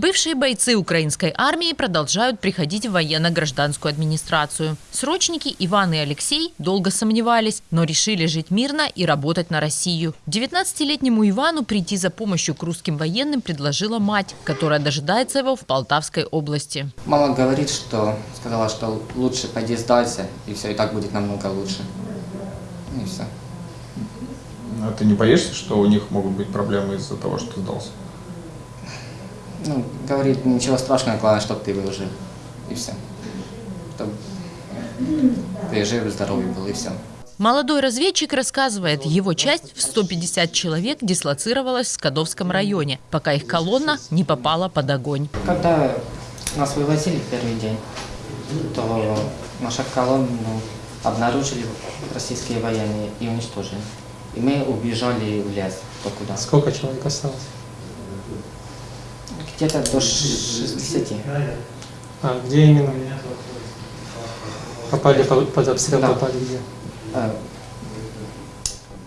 Бывшие бойцы украинской армии продолжают приходить в военно-гражданскую администрацию. Срочники Иван и Алексей долго сомневались, но решили жить мирно и работать на Россию. 19-летнему Ивану прийти за помощью к русским военным предложила мать, которая дожидается его в Полтавской области. Мама говорит, что сказала, что лучше пойди сдайся, и все, и так будет намного лучше. И все. А ты не боишься, что у них могут быть проблемы из-за того, что ты сдался? Ну, говорит, ничего страшного, главное, чтобы ты выжил. И все. Чтобы ты жив, здоровый был, и все. Молодой разведчик рассказывает, его часть в 150 человек дислоцировалась в Скадовском районе, пока их колонна не попала под огонь. Когда нас вывозили в первый день, то наша колонну обнаружили российские военные и уничтожили. И мы убежали в лес, то куда. Сколько человек осталось? Где-то до 60. А где именно? Попали под под обстрел, Да. попали где? Э,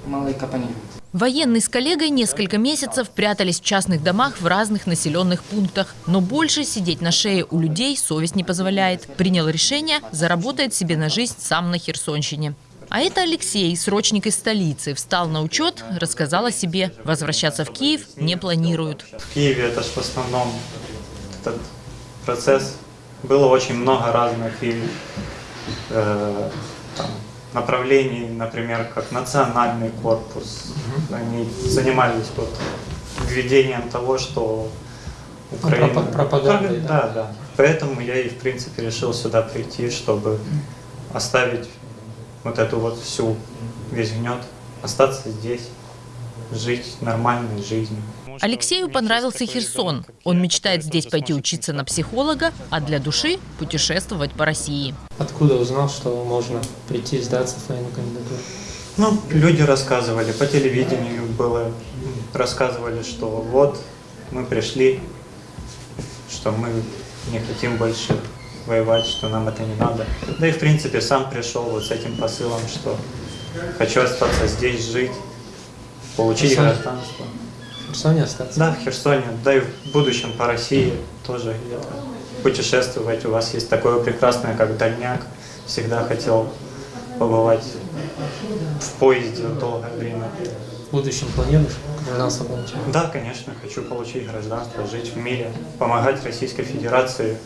Малые капани. Военный с коллегой несколько месяцев прятались в частных домах в разных населенных пунктах. Но больше сидеть на шее у людей совесть не позволяет. Принял решение, заработает себе на жизнь сам на Херсонщине. А это Алексей, срочник из столицы. Встал на учет, рассказал о себе. Возвращаться в Киев не планируют. В Киеве это же в основном этот процесс. Было очень много разных и э, там, направлений, например, как национальный корпус. Они занимались вот введением того, что Украина... пропа- пропагандой, Да, да, да. Поэтому я и, в принципе, решил сюда прийти, чтобы оставить вот эту вот всю, весь гнет, остаться здесь, жить нормальной жизнью. Алексею понравился Херсон. Он мечтает здесь пойти учиться на психолога, а для души путешествовать по России. Откуда узнал, что можно прийти сдаться в военную кандидатуру? Ну, люди рассказывали, по телевидению было, рассказывали, что вот мы пришли, что мы не хотим больше воевать, что нам это не надо. Да и в принципе сам пришел вот с этим посылом, что хочу остаться здесь, жить, получить Херсон. гражданство. В Херсоне остаться? Да, в Херсоне, да и в будущем по России тоже путешествовать. У вас есть такое прекрасное, как дальняк. Всегда хотел побывать в поезде долгое время. В будущем планируешь гражданство получать? Да, конечно, хочу получить гражданство, жить в мире, помогать Российской Федерации